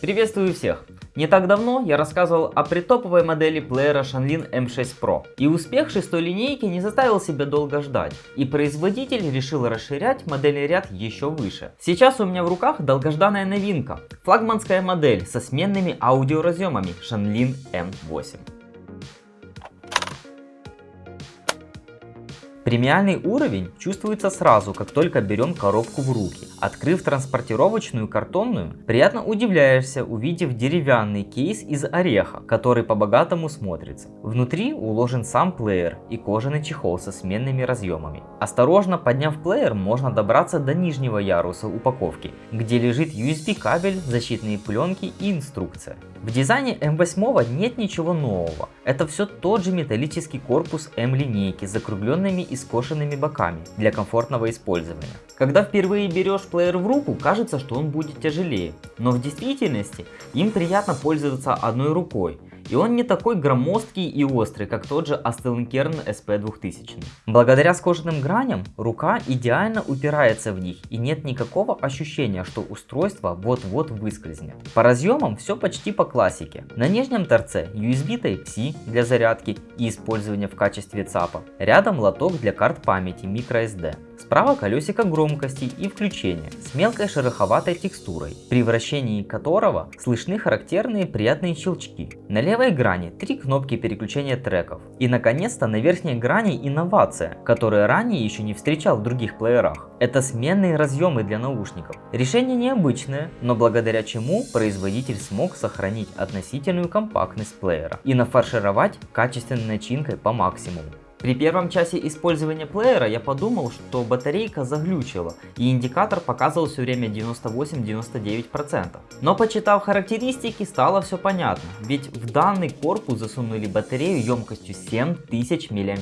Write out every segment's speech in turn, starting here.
Приветствую всех! Не так давно я рассказывал о притоповой модели плеера Shanlin M6 Pro. И успех шестой линейки не заставил себя долго ждать. И производитель решил расширять модельный ряд еще выше. Сейчас у меня в руках долгожданная новинка. Флагманская модель со сменными аудиоразъемами Shanlin M8. Премиальный уровень чувствуется сразу, как только берем коробку в руки. Открыв транспортировочную картонную, приятно удивляешься, увидев деревянный кейс из ореха, который по-богатому смотрится. Внутри уложен сам плеер и кожаный чехол со сменными разъемами. Осторожно подняв плеер, можно добраться до нижнего яруса упаковки, где лежит USB кабель, защитные пленки и инструкция. В дизайне M8 нет ничего нового. Это все тот же металлический корпус M линейки с закругленными и скошенными боками для комфортного использования. Когда впервые берешь плеер в руку, кажется, что он будет тяжелее, но в действительности им приятно пользоваться одной рукой и он не такой громоздкий и острый, как тот же Astelnkern SP2000. Благодаря скошенным граням рука идеально упирается в них и нет никакого ощущения, что устройство вот-вот выскользнет. По разъемам все почти по классике. На нижнем торце USB Type-C для зарядки и использования в качестве ЦАПа. Рядом лоток для карт памяти microSD. Справа колесико громкости и включения с мелкой шероховатой текстурой, при вращении которого слышны характерные приятные щелчки. На левой грани три кнопки переключения треков. И наконец-то на верхней грани инновация, которую ранее еще не встречал в других плеерах. Это сменные разъемы для наушников. Решение необычное, но благодаря чему производитель смог сохранить относительную компактность плеера и нафаршировать качественной начинкой по максимуму. При первом часе использования плеера я подумал, что батарейка заглючила и индикатор показывал все время 98-99%. Но почитав характеристики стало все понятно, ведь в данный корпус засунули батарею емкостью 7000 мАч,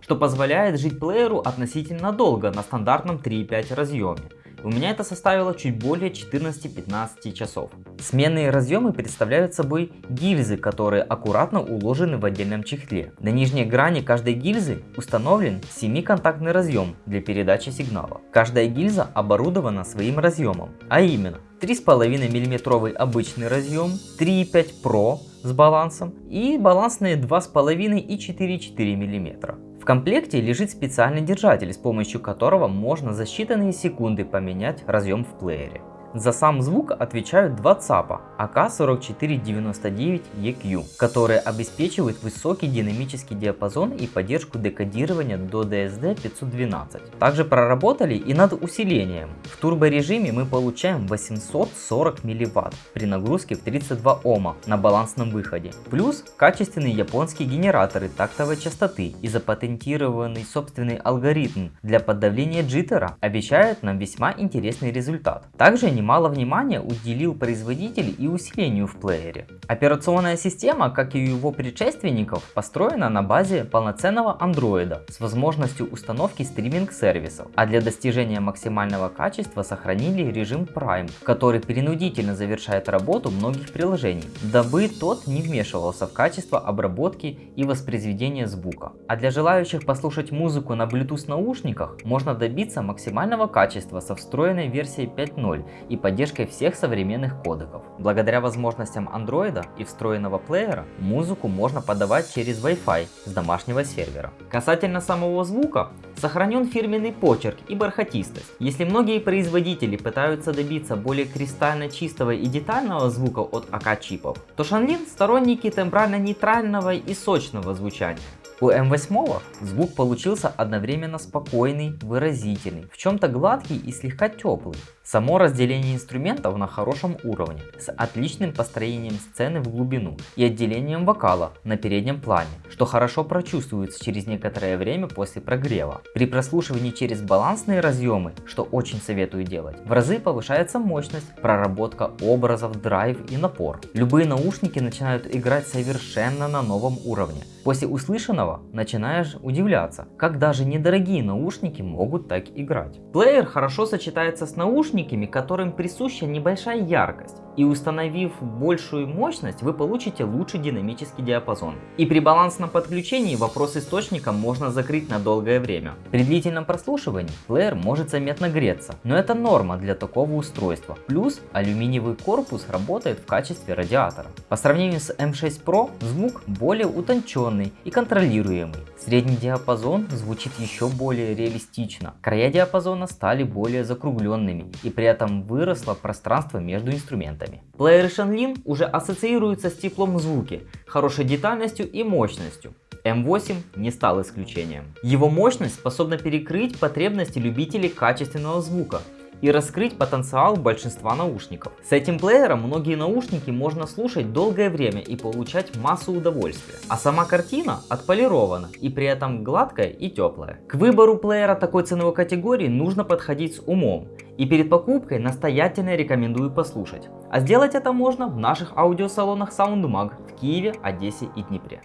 что позволяет жить плееру относительно долго на стандартном 3.5 разъеме. У меня это составило чуть более 14-15 часов. Сменные разъемы представляют собой гильзы, которые аккуратно уложены в отдельном чехле. На нижней грани каждой гильзы установлен 7-контактный разъем для передачи сигнала. Каждая гильза оборудована своим разъемом, а именно 3,5 мм обычный разъем, 3,5 Pro с балансом и балансные 2,5 и 4,4 мм. В комплекте лежит специальный держатель, с помощью которого можно за считанные секунды поменять разъем в плеере. За сам звук отвечают два ЦАПа AK4499EQ, которые обеспечивают высокий динамический диапазон и поддержку декодирования до DSD-512. Также проработали и над усилением. В турборежиме мы получаем 840 мВт при нагрузке в 32 Ома на балансном выходе. Плюс качественные японские генераторы тактовой частоты и запатентированный собственный алгоритм для подавления джиттера обещают нам весьма интересный результат. Также немало внимания уделил производитель и усилению в плеере. Операционная система, как и у его предшественников, построена на базе полноценного андроида с возможностью установки стриминг-сервисов, а для достижения максимального качества сохранили режим Prime, который принудительно завершает работу многих приложений, дабы тот не вмешивался в качество обработки и воспроизведения звука. А для желающих послушать музыку на Bluetooth наушниках можно добиться максимального качества со встроенной версией 5.0 и поддержкой всех современных кодеков. Благодаря возможностям Android и встроенного плеера, музыку можно подавать через Wi-Fi с домашнего сервера. Касательно самого звука, сохранен фирменный почерк и бархатистость. Если многие производители пытаются добиться более кристально чистого и детального звука от АК-чипов, то Shanlin сторонники тембрально-нейтрального и сочного звучания. У М8 звук получился одновременно спокойный, выразительный, в чем-то гладкий и слегка теплый. Само разделение инструментов на хорошем уровне, с отличным построением сцены в глубину и отделением вокала на переднем плане, что хорошо прочувствуется через некоторое время после прогрева. При прослушивании через балансные разъемы, что очень советую делать, в разы повышается мощность, проработка образов, драйв и напор. Любые наушники начинают играть совершенно на новом уровне. После услышанного начинаешь удивляться, как даже недорогие наушники могут так играть. Плеер хорошо сочетается с наушниками, которым присуща небольшая яркость. И установив большую мощность, вы получите лучший динамический диапазон. И при балансном подключении вопрос источника можно закрыть на долгое время. При длительном прослушивании плеер может заметно греться, но это норма для такого устройства. Плюс алюминиевый корпус работает в качестве радиатора. По сравнению с M6 Pro звук более утонченный и контролируемый. Средний диапазон звучит еще более реалистично. Края диапазона стали более закругленными и при этом выросло пространство между инструментами. Плееры Shanlin уже ассоциируются с теплом в звуке, хорошей детальностью и мощностью. M8 не стал исключением. Его мощность способна перекрыть потребности любителей качественного звука и раскрыть потенциал большинства наушников. С этим плеером многие наушники можно слушать долгое время и получать массу удовольствия. А сама картина отполирована и при этом гладкая и теплая. К выбору плеера такой ценовой категории нужно подходить с умом. И перед покупкой настоятельно рекомендую послушать. А сделать это можно в наших аудиосалонах SoundMag в Киеве, Одессе и Днепре.